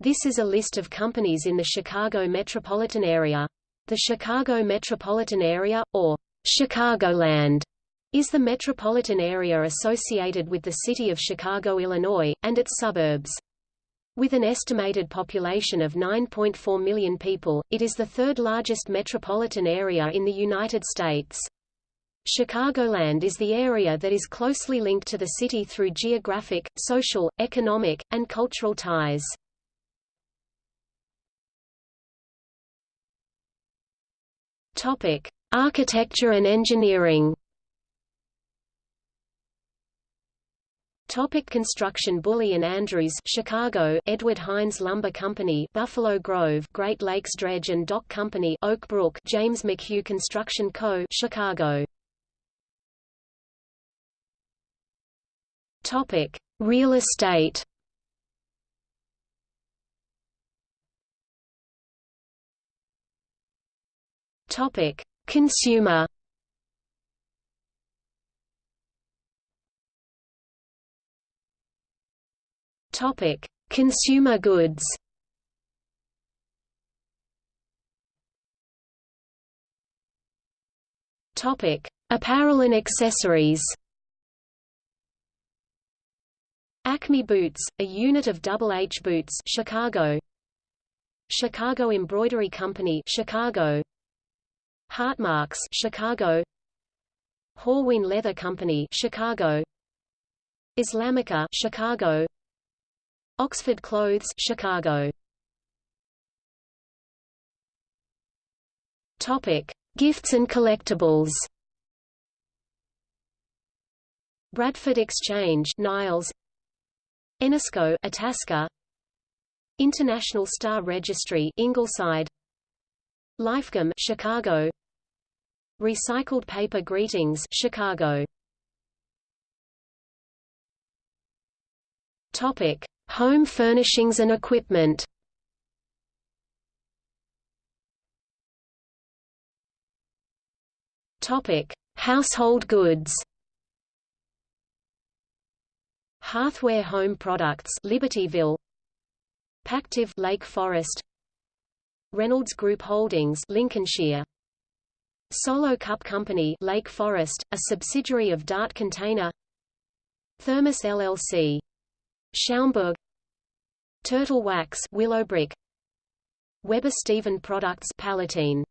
This is a list of companies in the Chicago metropolitan area. The Chicago metropolitan area, or Chicagoland, is the metropolitan area associated with the city of Chicago, Illinois, and its suburbs. With an estimated population of 9.4 million people, it is the third largest metropolitan area in the United States. Chicagoland is the area that is closely linked to the city through geographic, social, economic, and cultural ties. Topic: Architecture and engineering. Topic construction. Bulley and Andrews Chicago Edward Hines Lumber Company Buffalo Grove Great Lakes Dredge and Dock Company Oak Brook James McHugh Construction Co. Chicago. Topic. Real estate Topic: Consumer. Topic: Consumer goods. Topic: Apparel and accessories. Acme Boots, a unit of Double H Boots, Chicago. Chicago Embroidery Company, Chicago. Hartmarx, Chicago. Horween Leather Company, Chicago. Islamica, Chicago. Oxford Clothes, Chicago. Topic: Gifts and collectibles. Bradford Exchange, Niles. Enesco, Itasca. International Star Registry, Ingleside. Lifegum, Chicago. Recycled Paper Greetings Chicago Topic: Home furnishings and equipment. Topic: Household goods. Hearthware Home Products Libertyville Pactiv Lake Forest Reynolds Group Holdings Lincolnshire Solo Cup Company Lake Forest, a subsidiary of Dart Container. Thermos LLC. Schaumburg. Turtle Wax Willowbrook. Weber Stephen Products Palatine.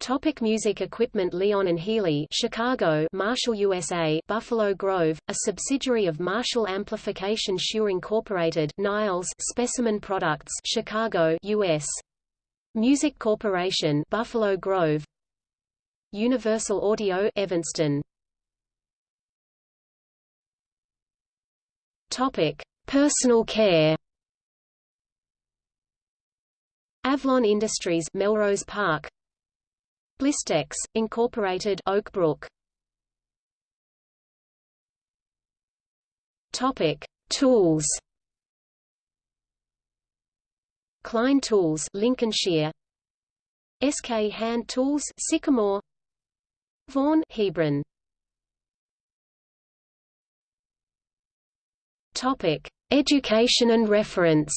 Topic music equipment Lyon and Healy Chicago Marshall USA Buffalo Grove a subsidiary of Marshall Amplification Shure Incorporated Niles Specimen Products Chicago US Music Corporation Buffalo Grove Universal Audio Evanston. Topic: Personal care. Avlon Industries Melrose Park. Blistex Incorporated Oak Brook. Topic: Tools. Klein Tools Lincolnshire. SK Hand Tools Sycamore Vaughan Hebron Topic: Education and reference.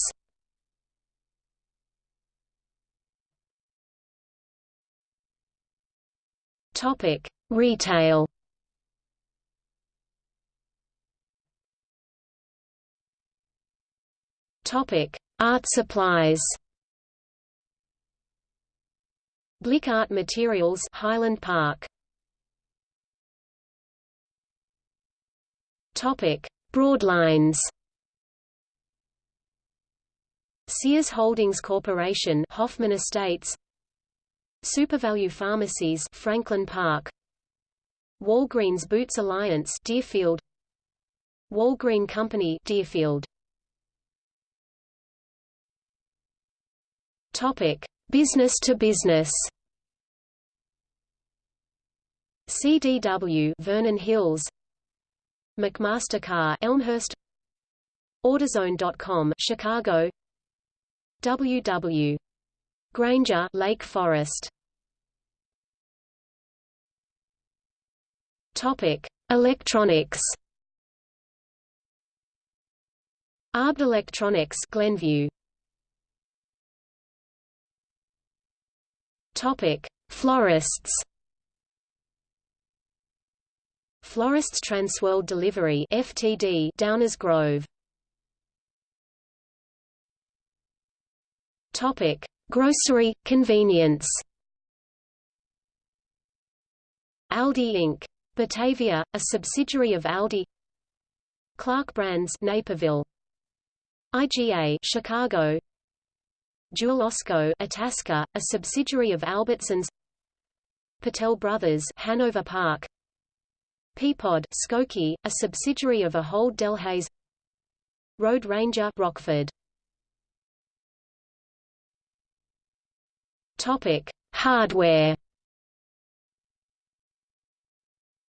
Topic: Retail. Topic: Art supplies. Blick Art Materials, Highland Park. Topic: Broadlines. Sears Holdings Corporation, Hoffman Estates. SuperValu Pharmacies, Franklin Park. Walgreens Boots Alliance, Deerfield. Walgreen Company, Deerfield. Topic: Business to business. CDW Vernon Hills McMaster-Carr Elmhurst AutoZone.com Chicago. WW Grainger Lake Forest. Topic Electronics. Arbed Electronics Glenview. Topic Florists. Florists Transworld Delivery (FTD) Downers Grove. Topic: Grocery convenience. Aldi Inc. Batavia, a subsidiary of Aldi. Clark Brands Naperville. IGA Chicago. Jewel Osco Itasca, a subsidiary of Albertsons. Patel Brothers Hanover Park. Peapod Skokie, a subsidiary of Ahold Delhaize. Road Ranger Rockford. Topic: Hardware.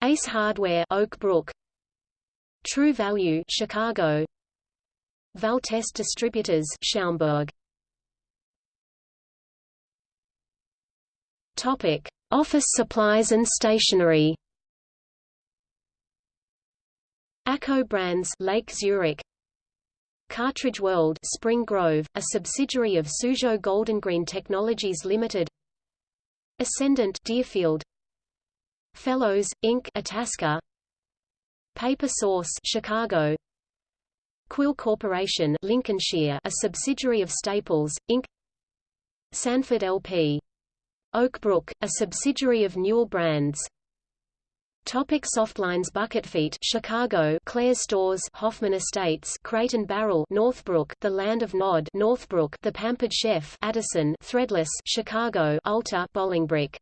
Ace Hardware Oak Brook. True Value Chicago. Valtest Distributors Schaumburg. Topic: Office supplies and stationery. ACCO Brands Lake Zurich. Cartridge World Spring Grove, a subsidiary of Suzhou Goldengreen Technologies Limited. Essendant Deerfield. Fellowes Inc. Itasca. Paper Source Chicago. Quill Corporation Lincolnshire, a subsidiary of Staples Inc. Sanford LP. Oak Brook, a subsidiary of Newell Brands. Topic Softlines Bucketfeet Chicago Claire Stores Hoffman Estates and Barrel Northbrook The Land of Nod Northbrook The Pampered Chef Addison Threadless Chicago Ulta Bolingbrook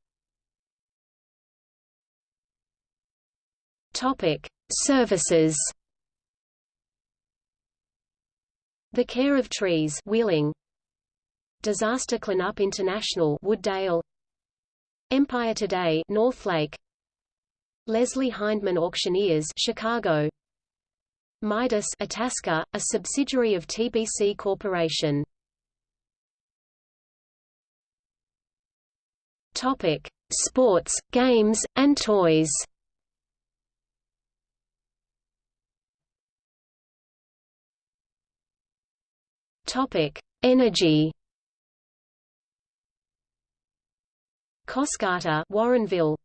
Topic Services. The Care of Trees Wheeling. Disaster Cleanup International Wooddale. Empire Today Northlake Leslie Hindman Auctioneers Chicago Midas Itasca, a subsidiary of TBC Corporation. Topic: Sports, games, and toys. Topic: Energy. Coscarter, Warrenville,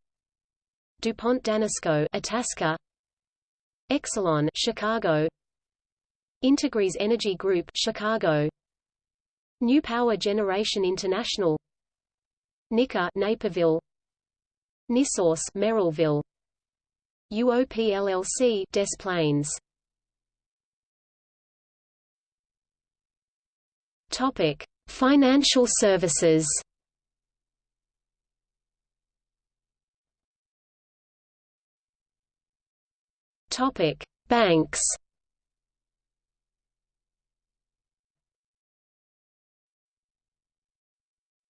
DuPont Danisco Itasca. Exelon Chicago. Integrys Energy Group Chicago. New Power Generation International. Nika Naperville. Nisource Merrillville. UOP LLC Des Plaines. Topic Financial services Topic: Banks.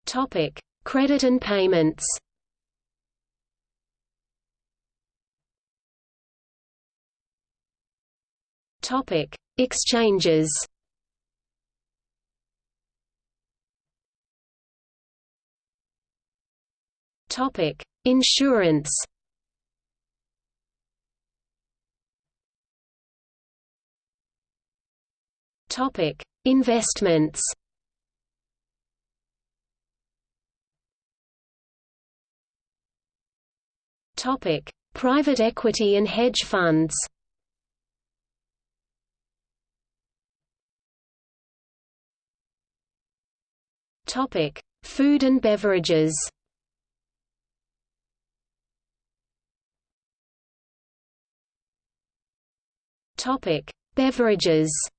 Topic: Credit and payments. Topic: Exchanges. Topic: Insurance. Topic: Investments. Topic: Private equity and hedge funds. Topic: Food and beverages. Topic: Beverages.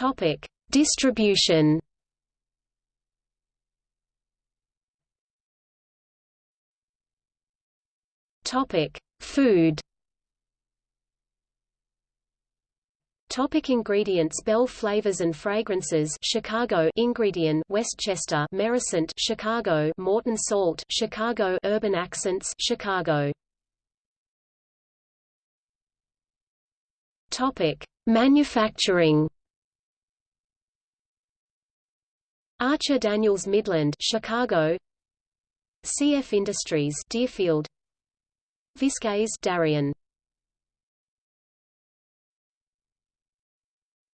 Topic: Distribution. Topic: Food. Topic ingredients Bell Flavors and Fragrances Chicago Ingredion Westchester Merisant Chicago Morton Salt Chicago Urban Accents Chicago Topic Manufacturing Archer Daniels Midland, Chicago. CF Industries, Deerfield. Viskase, Darien.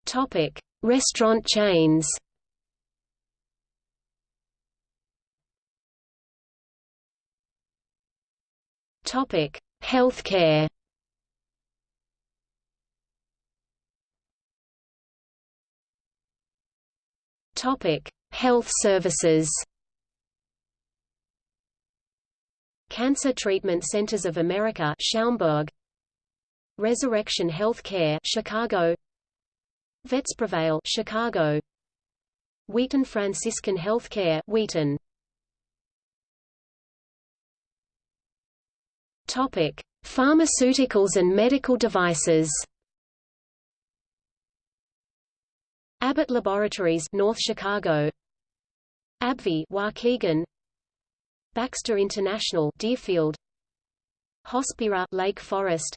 Topic: Restaurant chains Topic: Healthcare. Topic: Health services. Cancer Treatment Centers of America Schaumburg Resurrection Healthcare Chicago Vets Prevail Chicago Wheaton Franciscan Healthcare Wheaton Topic: Pharmaceuticals and medical devices. Abbott Laboratories, North Chicago. AbbVie, Waukegan. Baxter International, Deerfield. Hospira, Lake Forest.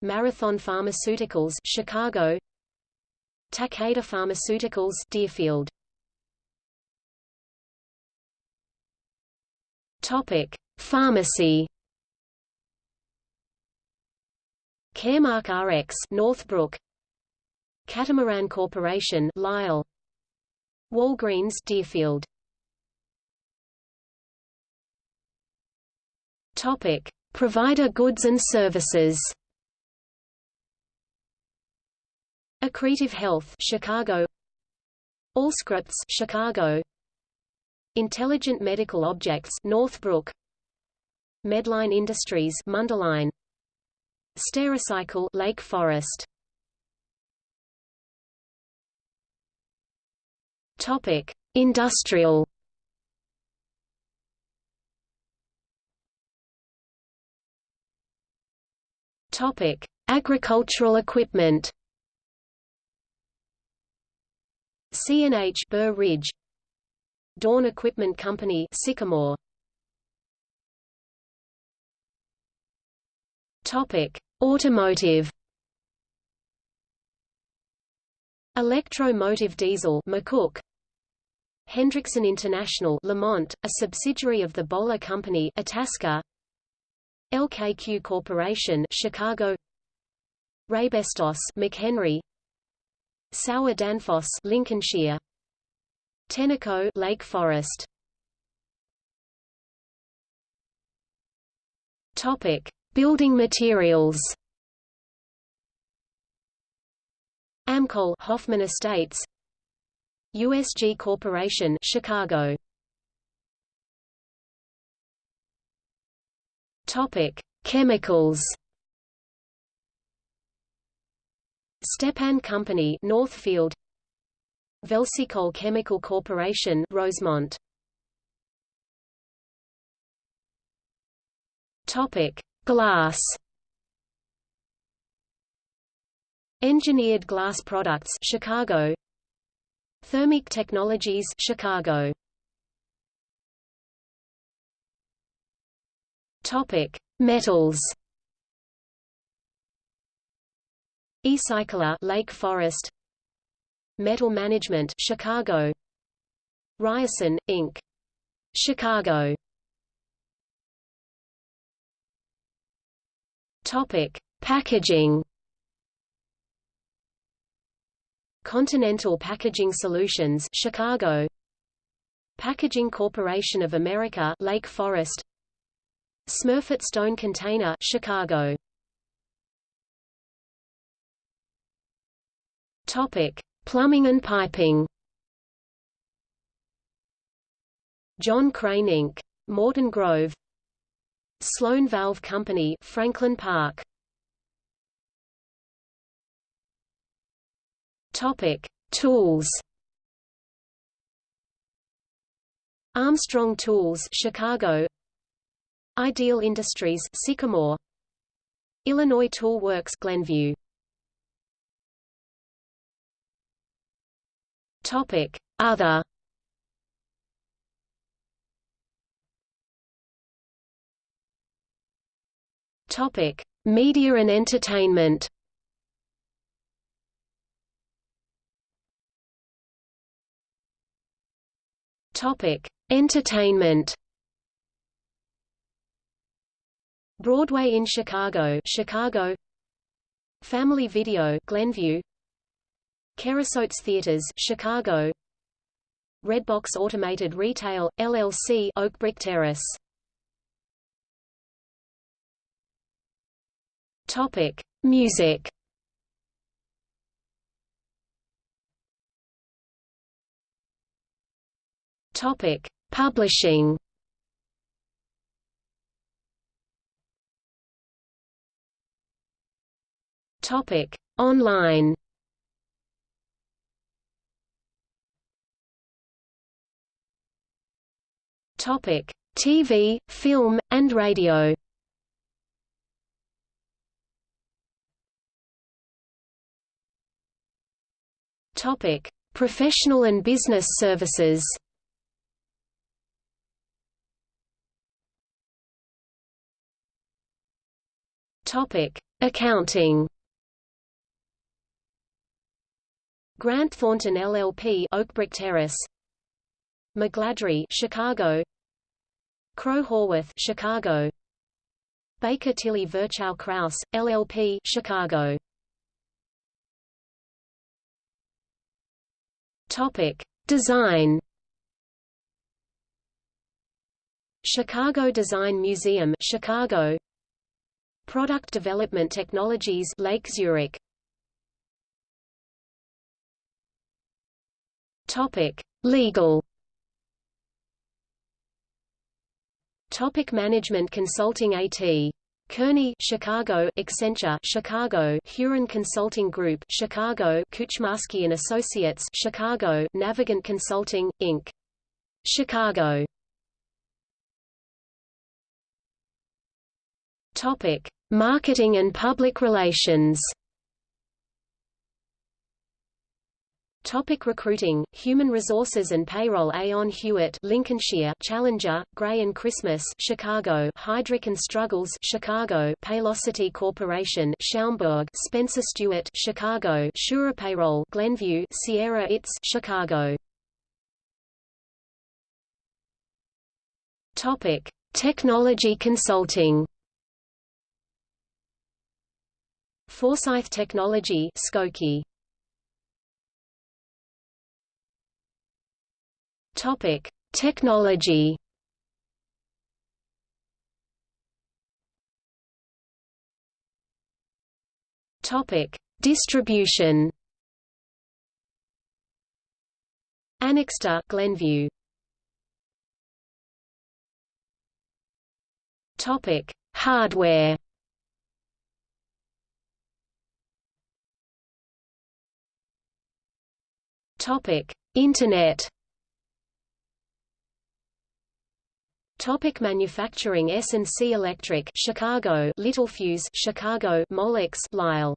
Marathon Pharmaceuticals, Chicago. Takeda Pharmaceuticals, Deerfield. Topic: Pharmacy. Caremark RX Northbrook Catamaran Corporation Lisle Walgreens Deerfield. Topic. Provider goods and services. Accretive Health Chicago. Allscripts Chicago. Intelligent Medical Objects Northbrook. Medline Industries Mundelein. Stericycle Lake Forest Topic. Industrial. Topic. Agricultural equipment. CNH Burr Ridge. Dawn Equipment Company Sycamore. Topic. Automotive Electro-motive diesel McCook. Hendrickson International Lemont, a subsidiary of the Boler Company Itasca. LKQ Corporation Chicago. Raybestos McHenry. Sauer Danfoss Lincolnshire. Tenneco Lake Forest. Topic. Building materials Amcol Hoffman Estates. USG Corporation Chicago. Topic Chemicals. Stepan Company Northfield. Velsicol Chemical Corporation Rosemont. Topic Glass Engineered Glass Products Chicago. Thermic Technologies Chicago. Topic. Metals. eCycler Lake Forest. Metal Management Chicago. Ryerson Inc. Chicago. Topic: Packaging. Continental Packaging Solutions, Chicago. Packaging Corporation of America, Lake Forest. Smurfit Stone Container, Chicago. Topic: Plumbing and piping. John Crane Inc. Morton Grove Sloan Valve Company, Franklin Park. Topic: Tools. Armstrong Tools, Chicago. Ideal Industries, Sycamore. Illinois Tool Works, Glenview. Topic: Other. Topic: Media and entertainment. Topic: Entertainment. Broadway in Chicago, Chicago. Family Video, Glenview. Kerasotes Theaters, Chicago. Redbox Automated Retail LLC, Oak Brick Terrace. Topic: Music. Topic: Publishing. Topic: Online. Topic: TV, film, and radio. Topic: Professional and business services. Topic: Accounting. Grant Thornton LLP, Oakbrook Terrace. McGladrey, Chicago. Crowe Horwath, Chicago. Baker Tilly Virchow Krause, LLP, Chicago. Topic: Design. Chicago Design Museum, Chicago. Product Development Technologies, Lake Zurich. Topic: Legal. Topic Management Consulting AT. Kearney, Chicago, Accenture, Chicago, Huron Consulting Group, Chicago, Kuchmarsky and Associates, Chicago, Navigant Consulting, Inc. Chicago. Topic: Marketing and Public Relations. Topic recruiting, Human Resources and Payroll Aon Hewitt Lincolnshire Challenger, Gray and Christmas Chicago Heidrick and Struggles Chicago Paylocity Corporation Schaumburg Spencer Stuart Chicago SurePayroll Glenview Sierra It's Chicago Topic Technology Consulting Forsyth Technology Skokie Topic: Technology. Topic: Distribution. Anixter, Glenview. Topic: Hardware. Topic: Internet. Topic manufacturing S&C Electric Chicago. Littelfuse Chicago. Molex Lisle.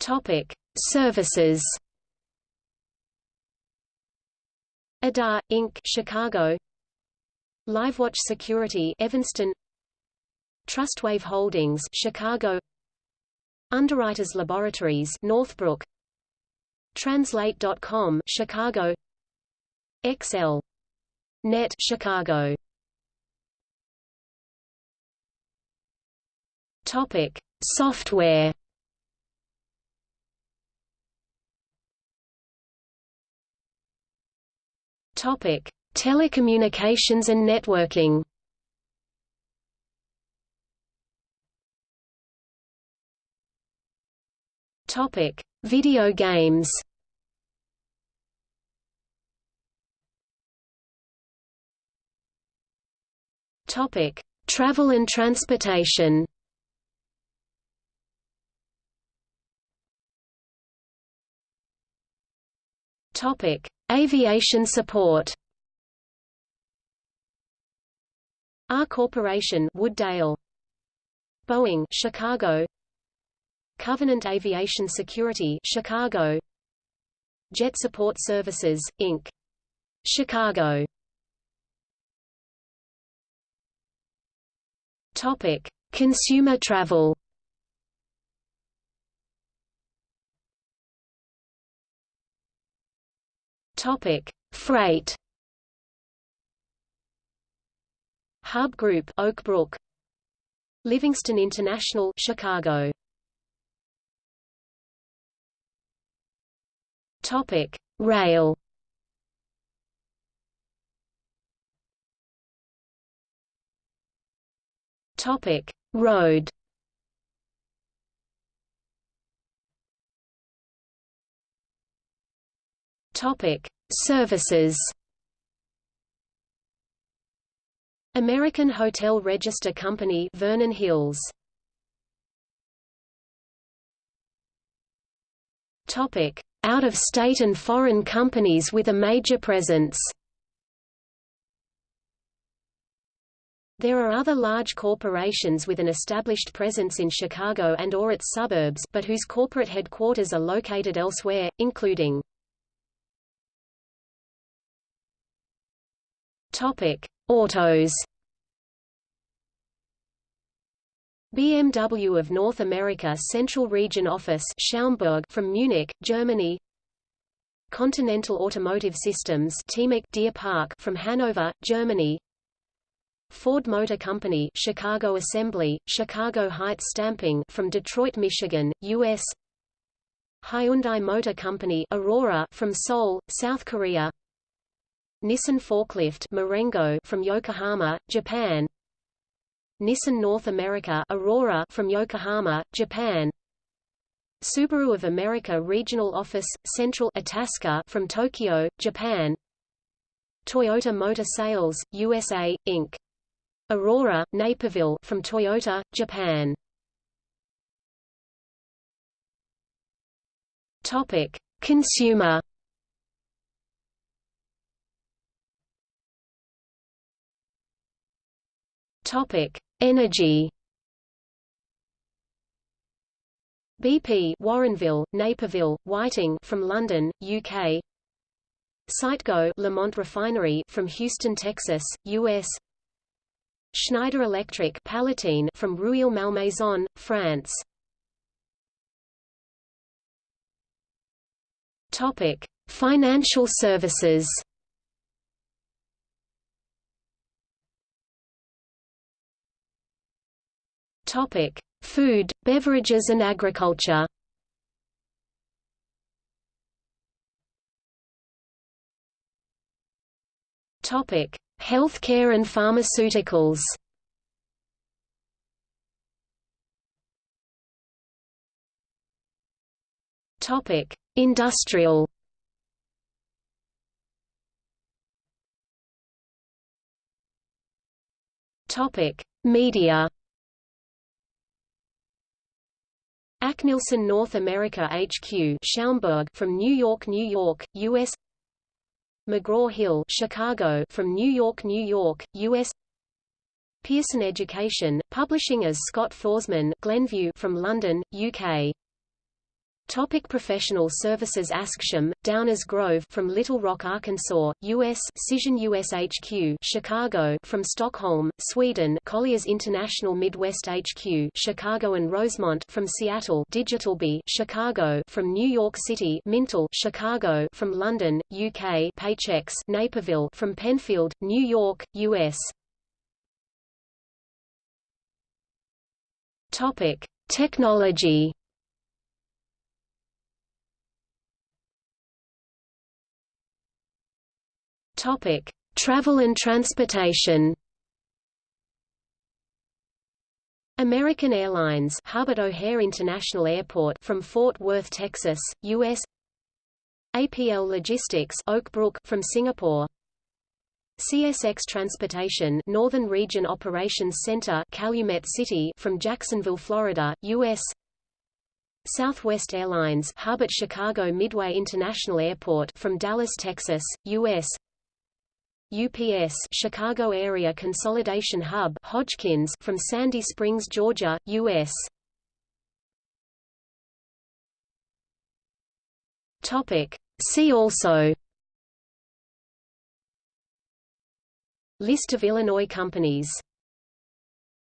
Topic Services. Adar Inc Chicago. LiveWatch Security Evanston. Trustwave Holdings Chicago Underwriters Laboratories Northbrook Translate.com Chicago XL. Net Chicago. Topic: Software. Topic: Telecommunications and networking. Topic: Video games. Topic: Travel and transportation. Topic: Aviation support. R Corporation, Wooddale. Boeing, Chicago. Covenant Aviation Security, Chicago. Jet Support Services, Inc. Chicago. Topic: Consumer travel. Topic: Freight. Hub Group, Oak Brook. Livingston International, Chicago. Topic: Rail. Topic: Road. Topic: Services. American Hotel Register Company Vernon Hills Topic out-of-state and foreign companies with a major presence. There are other large corporations with an established presence in Chicago and or its suburbs but whose corporate headquarters are located elsewhere, including Topic: Autos BMW of North America Central Region Office Schaumburg from Munich, Germany. Continental Automotive Systems Deer Park from Hanover, Germany. Ford Motor Company Chicago Assembly, Chicago Heights Stamping from Detroit, Michigan, U.S. Hyundai Motor Company Aurora from Seoul, South Korea. Nissan Forklift Marengo from Yokohama, Japan Nissan North America Aurora from Yokohama, Japan Subaru of America Regional Office, Central Itasca from Tokyo, Japan Toyota Motor Sales, USA, Inc. Aurora, Naperville from Toyota, Japan Topic. Consumer Topic: Energy. BP Warrenville, Naperville, Whiting from London, UK. Citgo Lemont Refinery from Houston, Texas, US. Schneider Electric Palatine from Rueil-Malmaison, France. Topic: Financial services. Topic: Food, beverages and agriculture. Topic: Healthcare and pharmaceuticals. Topic: Industrial. Topic: Media. ACNielsen North America HQ Schaumburg from New York, New York, US McGraw-Hill Chicago from New York, New York, US Pearson Education, publishing as Scott Foresman Glenview from London, UK Topic professional services Acxiom, Downers Grove from Little Rock, Arkansas, U.S. Cision US HQ Chicago from Stockholm, Sweden Colliers International Midwest HQ Chicago and Rosemont from Seattle DigitasLBi Chicago from New York City Mintel Chicago from London, UK Paychex Naperville from Penfield, New York, U.S. Topic. Technology Topic: Travel and transportation. American Airlines hub at O'Hare International Airport from Fort Worth, Texas, U.S. APL Logistics Oak Brook from Singapore. CSX Transportation Northern Region Operations Center Calumet City from Jacksonville, Florida, U.S. Southwest Airlines hub at Chicago Midway International Airport from Dallas, Texas, U.S. UPS Chicago Area Consolidation Hub Hodgkins from Sandy Springs, Georgia, U.S. Topic. See also List of Illinois companies